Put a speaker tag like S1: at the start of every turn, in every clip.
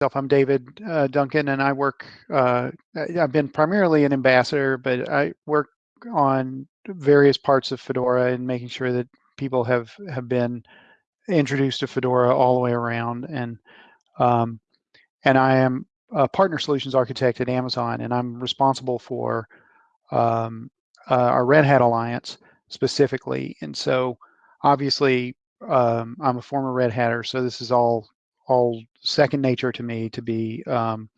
S1: I'm David uh, Duncan, and I work. Uh, I've been primarily an ambassador, but I work on various parts of Fedora and making sure that people have have been introduced to Fedora all the way around. And um, and I am a partner solutions architect at Amazon, and I'm responsible for um, uh, our Red Hat Alliance specifically. And so, obviously, um, I'm a former Red Hatter, so this is all all second nature to me to be um,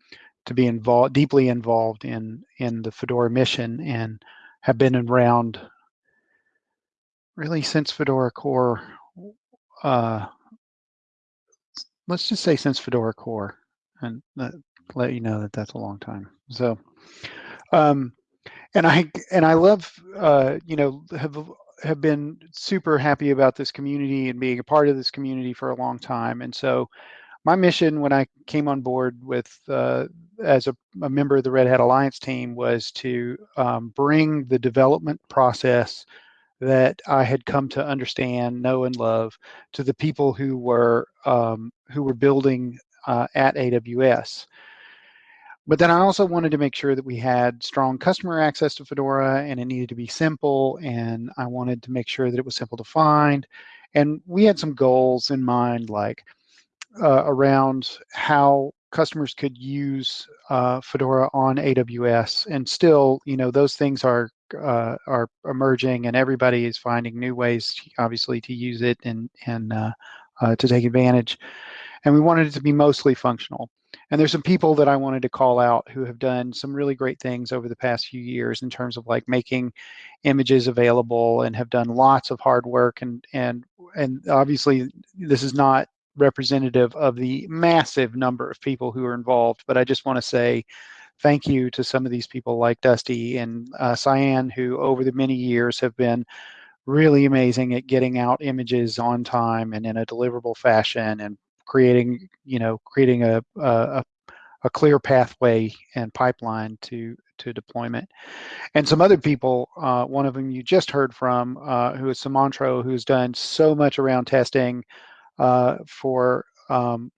S1: to be involved deeply involved in in the Fedora mission and have been around really since Fedora Core. Uh, let's just say since Fedora Core, and let you know that that's a long time. So, um, and I and I love uh, you know have have been super happy about this community and being a part of this community for a long time. And so my mission when I came on board with uh, as a, a, member of the Red Hat Alliance team was to um, bring the development process that I had come to understand, know, and love to the people who were um, who were building uh, at AWS. But then I also wanted to make sure that we had strong customer access to Fedora and it needed to be simple. And I wanted to make sure that it was simple to find. And we had some goals in mind, like uh, around how customers could use uh, Fedora on AWS. And still, you know, those things are uh, are emerging, and everybody is finding new ways, obviously, to use it and and uh, uh, to take advantage. And we wanted it to be mostly functional. And there's some people that I wanted to call out who have done some really great things over the past few years in terms of like making images available and have done lots of hard work and and and obviously this is not representative of the massive number of people who are involved, but I just want to say thank you to some of these people like Dusty and uh, Sayan who over the many years have been really amazing at getting out images on time and in a deliverable fashion and creating, you know, creating a, a, a clear pathway and pipeline to to deployment. And some other people, uh, one of them you just heard from, uh, who is Sumantro, who's done so much around testing uh, for um,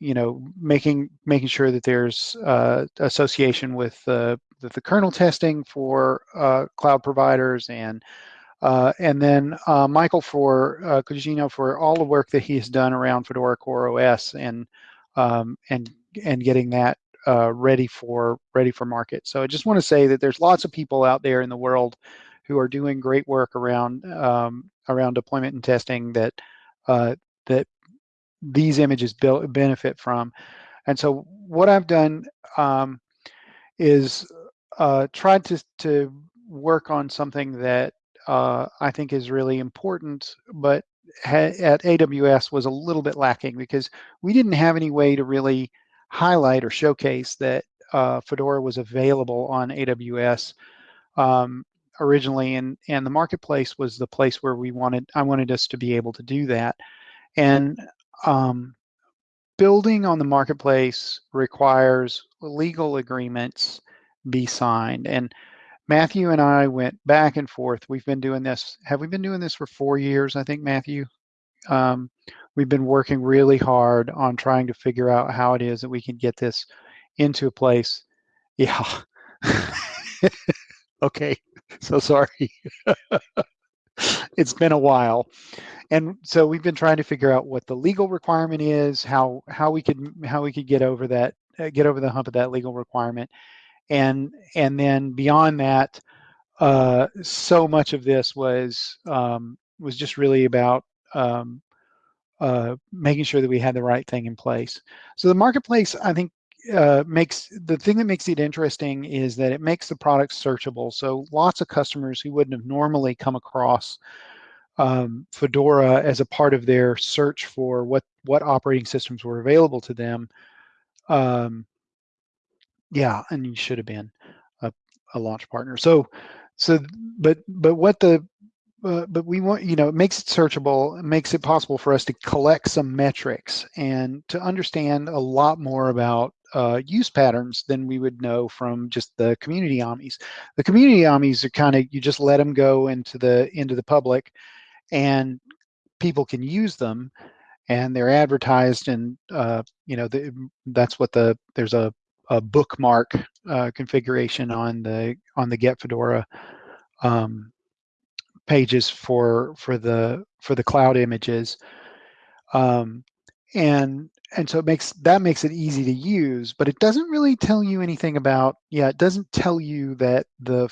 S1: you know making making sure that there's uh, association with the, the kernel testing for uh, cloud providers and uh, and then uh, Michael for uh, Cugino for all the work that he has done around Fedora Core OS and um, and and getting that uh, ready for ready for market. So I just want to say that there's lots of people out there in the world who are doing great work around um, around deployment and testing that uh, that these images benefit from. And so what I've done um, is uh, tried to to work on something that uh, I think is really important, but at AWS was a little bit lacking because we didn't have any way to really highlight or showcase that uh, Fedora was available on AWS um, originally, and and the marketplace was the place where we wanted I wanted us to be able to do that, and um, building on the marketplace requires legal agreements be signed and Matthew and I went back and forth. We've been doing this. Have we been doing this for four years? I think Matthew. Um, we've been working really hard on trying to figure out how it is that we can get this into a place. Yeah. okay. So sorry. it's been a while. And so we've been trying to figure out what the legal requirement is, how how we could how we could get over that uh, get over the hump of that legal requirement and and then beyond that uh, so much of this was um, was just really about um, uh, making sure that we had the right thing in place so the marketplace i think uh, makes the thing that makes it interesting is that it makes the product searchable so lots of customers who wouldn't have normally come across um, Fedora as a part of their search for what what operating systems were available to them um, yeah, and you should have been a, a launch partner. So, so, but, but what the, uh, but we want, you know, it makes it searchable, it makes it possible for us to collect some metrics and to understand a lot more about uh, use patterns than we would know from just the community AMIs. The community AMIs are kind of, you just let them go into the, into the public and people can use them and they're advertised and uh, you know the, that's what the there's a, a bookmark uh, configuration on the on the get fedora um, pages for for the for the cloud images um, and and so it makes that makes it easy to use but it doesn't really tell you anything about yeah it doesn't tell you that the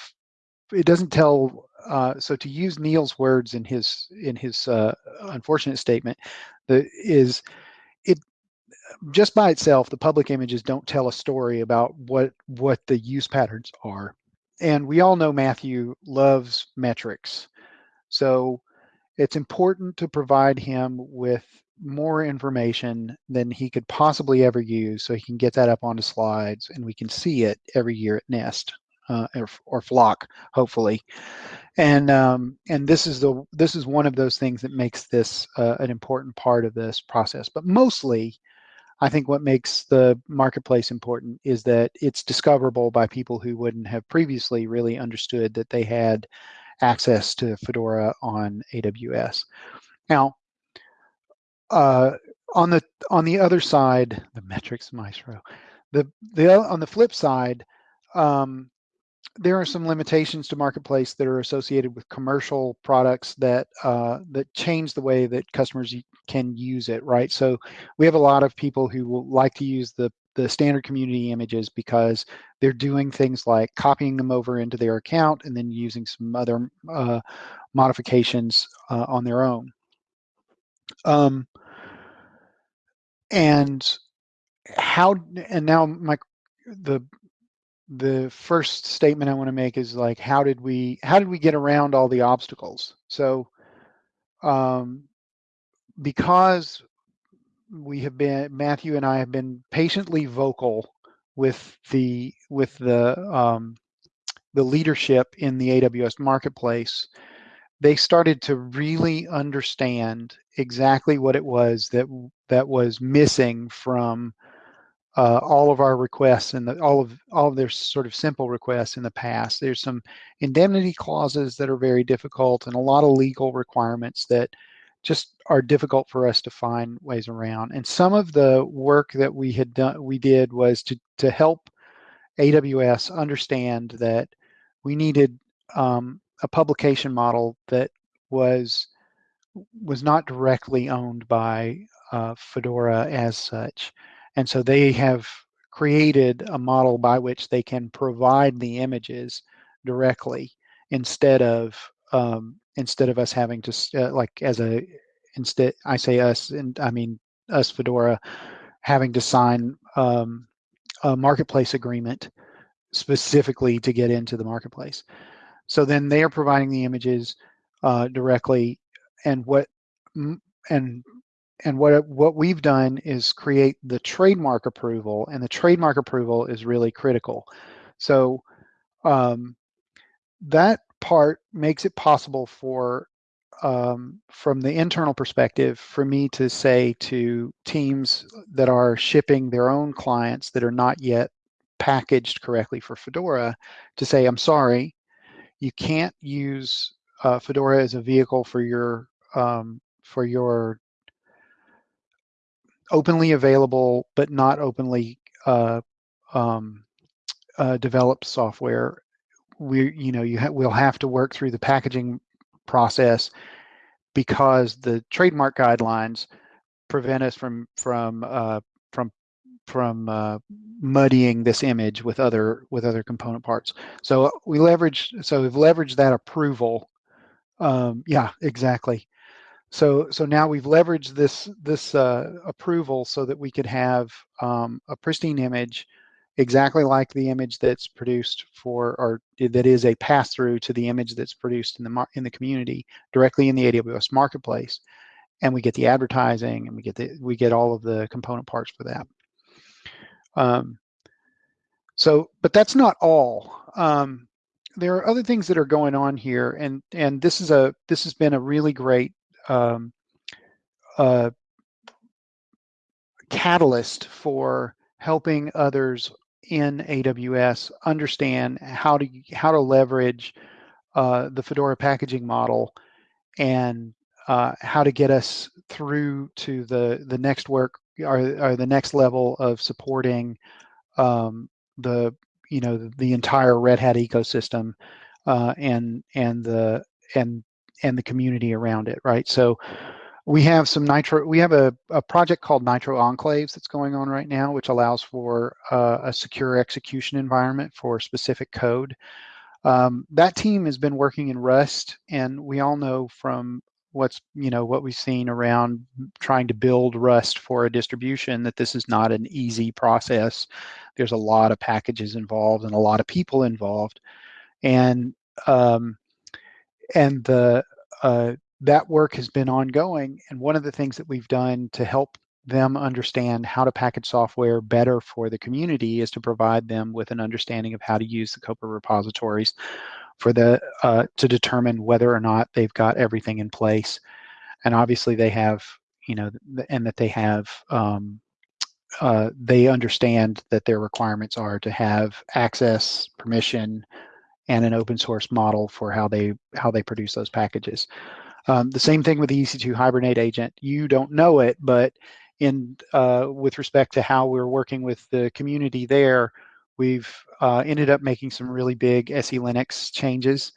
S1: it doesn't tell uh, so to use Neil's words in his in his uh, unfortunate statement, the is it just by itself the public images don't tell a story about what what the use patterns are, and we all know Matthew loves metrics, so it's important to provide him with more information than he could possibly ever use so he can get that up onto slides and we can see it every year at NEST uh, or, or flock, hopefully. And um, and this is the this is one of those things that makes this uh, an important part of this process. But mostly, I think what makes the marketplace important is that it's discoverable by people who wouldn't have previously really understood that they had access to Fedora on AWS. Now, uh, on the on the other side, the metrics maestro, the the on the flip side, um, there are some limitations to marketplace that are associated with commercial products that uh, that change the way that customers can use it right? So we have a lot of people who will like to use the the standard community images because they're doing things like copying them over into their account and then using some other uh, modifications uh, on their own. Um, and how and now my the the first statement I want to make is like, how did we how did we get around all the obstacles? So, um, because we have been Matthew and I have been patiently vocal with the with the um, the leadership in the AWS marketplace, they started to really understand exactly what it was that that was missing from uh, all of our requests and all of all of their sort of simple requests in the past. There's some indemnity clauses that are very difficult and a lot of legal requirements that just are difficult for us to find ways around. And some of the work that we had done, we did was to to help AWS understand that we needed um, a publication model that was was not directly owned by uh, Fedora as such. And so they have created a model by which they can provide the images directly instead of um, instead of us having to uh, like as a instead I say us and I mean us Fedora having to sign um, a marketplace agreement specifically to get into the marketplace. So then they are providing the images uh, directly and what and and what what we've done is create the trademark approval, and the trademark approval is really critical. So um, that part makes it possible for um, from the internal perspective for me to say to teams that are shipping their own clients that are not yet packaged correctly for Fedora to say, I'm sorry, you can't use uh, Fedora as a vehicle for your um, for your openly available but not openly uh, um, uh, developed software. We, you know, you ha we'll have to work through the packaging process because the trademark guidelines prevent us from from uh, from from uh, muddying this image with other with other component parts. So we leverage so we've leveraged that approval. Um, yeah, exactly. So, so now we've leveraged this this uh, approval so that we could have um, a pristine image, exactly like the image that's produced for, or that is a pass through to the image that's produced in the in the community directly in the AWS marketplace, and we get the advertising and we get the we get all of the component parts for that. Um, so, but that's not all. Um, there are other things that are going on here, and and this is a this has been a really great um, a catalyst for helping others in AWS understand how to how to leverage uh, the Fedora packaging model and uh, how to get us through to the the next work or, or the next level of supporting um, the you know the, the, entire Red Hat ecosystem uh, and and the and and the community around it, right? So we have some Nitro, we have a, a project called Nitro Enclaves that's going on right now, which allows for uh, a secure execution environment for specific code. Um, that team has been working in Rust, and we all know from what's you know what we've seen around trying to build Rust for a distribution that this is not an easy process. There's a lot of packages involved and a lot of people involved, and um, and the uh, that work has been ongoing. And one of the things that we've done to help them understand how to package software better for the community is to provide them with an understanding of how to use the COPR repositories for the uh, to determine whether or not they've got everything in place. And obviously they have, you know, and that they have, um, uh, they understand that their requirements are to have access, permission, and an open source model for how they how they produce those packages. Um, the same thing with the EC2 Hibernate agent. You don't know it, but in uh, with respect to how we're working with the community there, we've uh, ended up making some really big SELinux changes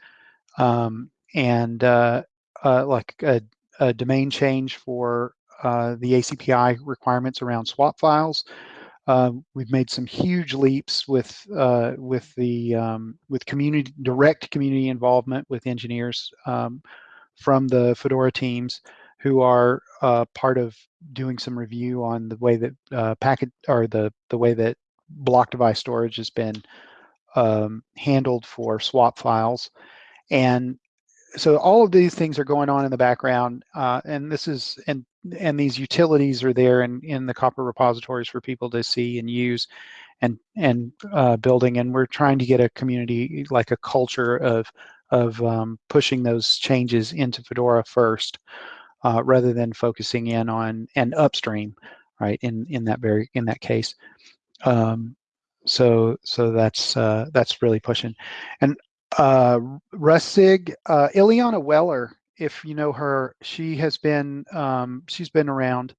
S1: um, and uh, uh, like a, a, domain change for uh, the ACPI requirements around swap files. Um, we've made some huge leaps with uh, with the um, with community direct community involvement with engineers um, from the Fedora teams who are uh, part of doing some review on the way that uh, packet or the the way that block device storage has been um, handled for swap files, and so all of these things are going on in the background, uh, and this is and and these utilities are there in in the COPR repositories for people to see and use, and and uh, building. And we're trying to get a community like a culture of of um, pushing those changes into Fedora first, uh, rather than focusing in on and upstream, right? In in that very in that case, um, so so that's uh, that's really pushing, and uh, Rustig, uh, Ileana Weller, if you know her, she has been um, she's been around,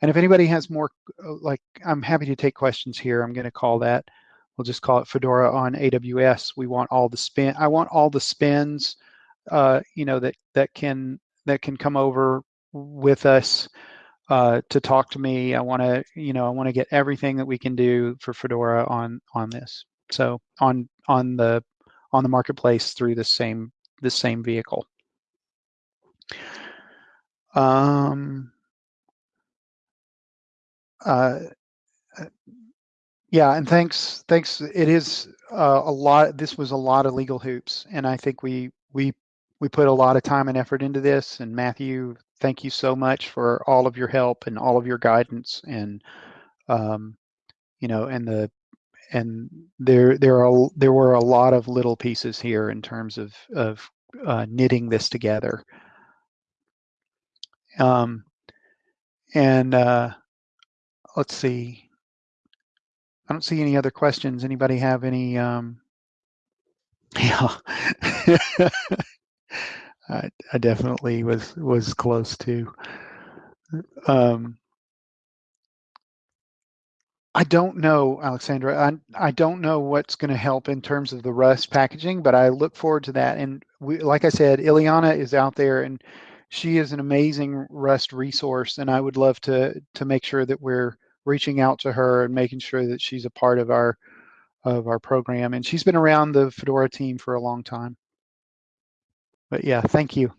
S1: and if anybody has more, uh, like I'm happy to take questions here. I'm going to call that we'll just call it Fedora on AWS. We want all the spin. I want all the spins, uh, you know, that that can that can come over with us uh, to talk to me. I want to, you know, I want to get everything that we can do for Fedora on on this. So on on the on the marketplace through the same the same vehicle. Um, uh, yeah, and thanks, thanks. It is uh, a lot. This was a lot of legal hoops, and I think we we we put a lot of time and effort into this. And Matthew, thank you so much for all of your help and all of your guidance, and um, you know, and the and there there are there were a lot of little pieces here in terms of of uh, knitting this together. Um, and uh, let's see. I don't see any other questions. Anybody have any? Um, yeah, I, I definitely was was close to. Um, I don't know, Alexandra. I I don't know what's going to help in terms of the Rust packaging, but I look forward to that. And we, like I said, Ileana is out there, and she is an amazing Rust resource. And I would love to to make sure that we're reaching out to her and making sure that she's a part of our of our program. And she's been around the Fedora team for a long time. But yeah, thank you.